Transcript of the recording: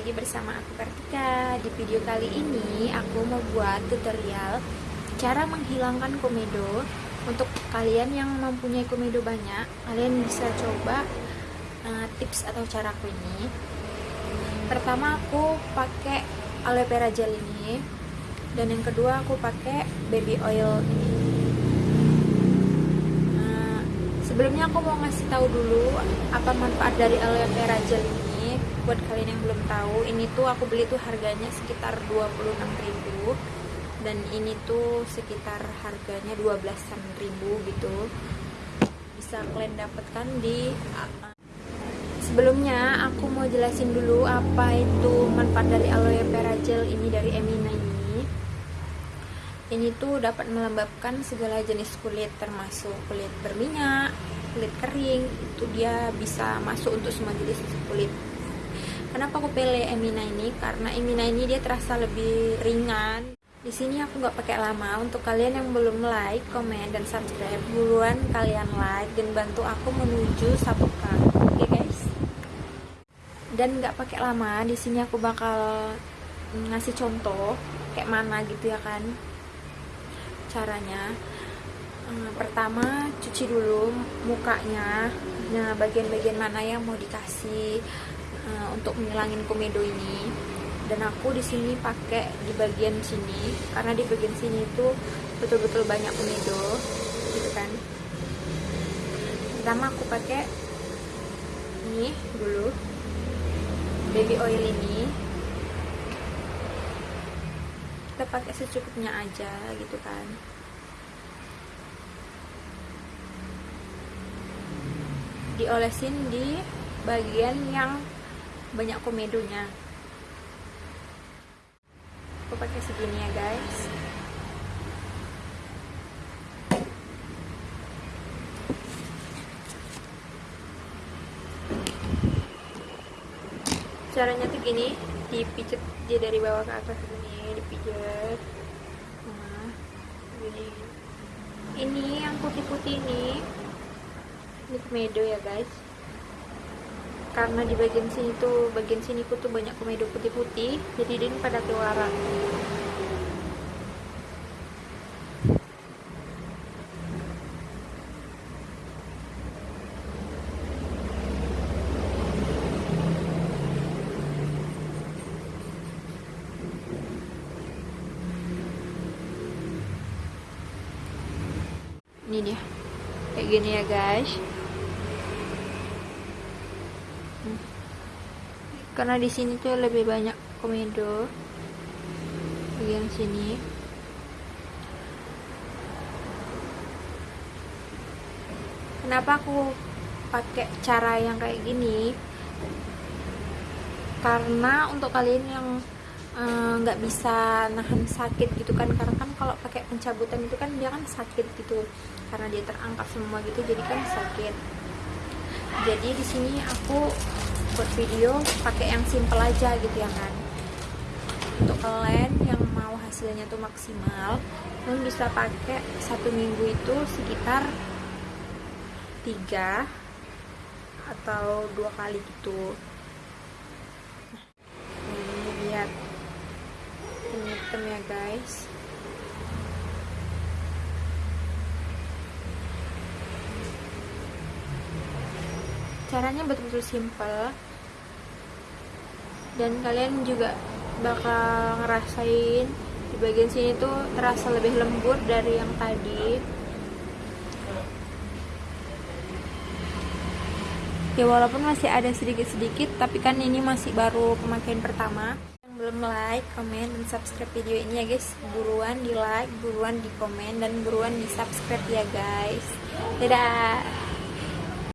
lagi bersama aku Kartika. Di video kali ini aku mau buat tutorial Cara menghilangkan komedo. Untuk kalian yang mempunyai komedo banyak Kalian bisa coba uh, tips atau caraku ini. Pertama aku pakai aloe vera gel ini. Dan yang kedua aku pakai baby oil ini. Uh, Sebelumnya aku mau ngasih tahu dulu apa manfaat dari aloe vera gel ini buat kalian yang belum tahu ini tuh aku beli tuh harganya sekitar 26.000 dan ini tuh sekitar harganya 12.000 gitu. Bisa kalian dapatkan di sebelumnya aku mau jelasin dulu apa itu manfaat dari aloe vera gel ini dari Emina ini. Ini tuh dapat melembabkan segala jenis kulit termasuk kulit berminyak kulit kering. Itu dia bisa masuk untuk semua jenis kulit Kenapa aku pilih Emina ini? Karena Emina ini dia terasa lebih ringan. Di sini aku nggak pakai lama. Untuk kalian yang belum like, komen, dan subscribe, buruan kalian like dan bantu aku menuju 1k. Oke okay, guys? Dan nggak pakai lama. Di sini aku bakal ngasih contoh kayak mana gitu ya kan caranya. Hmm, pertama cuci dulu mukanya. Nah bagian-bagian mana yang mau dikasih uh, untuk menghilangin komedo ini. Dan aku di sini pakai di bagian sini karena di bagian sini itu betul-betul banyak komedo gitu kan. Pertama aku pakai ini dulu baby oil ini. Kita pakai secukupnya aja gitu kan. Diolesin di bagian yang banyak komedonya. Aku pakai segini ya guys. Caranya tuh gini dipijet dia dari bawah ke atas gini dipijet. Nah ini yang putih-putih ini. Ini komedo ya guys karena di bagian sini tuh bagian sini tuh banyak komedo putih-putih jadi dia pada keluaran ini dia. Kayak gini ya guys karena di sini tuh lebih banyak komedo bagian sini. Kenapa aku pakai cara yang kayak gini? Karena untuk kalian yang eh, nggak bisa nahan sakit gitu kan karena kan kalau pakai pencabutan itu kan dia kan sakit gitu. Karena dia terangkat semua gitu jadi kan sakit. Jadi di sini aku buat video pakai yang simple aja gitu ya kan. Untuk kalian yang mau hasilnya tuh maksimal kalian bisa pakai satu minggu itu sekitar tiga atau dua kali gitu. Nah, ini lihat ini hitam ya guys caranya betul-betul simple. Dan kalian juga bakal ngerasain di bagian sini tuh terasa lebih lembut dari yang tadi. Ya walaupun masih ada sedikit-sedikit tapi kan ini masih baru pemakaian pertama. Yang belum like, komen, dan subscribe video ini ya guys. Buruan di like, buruan di komen, dan buruan di subscribe ya guys. Dadah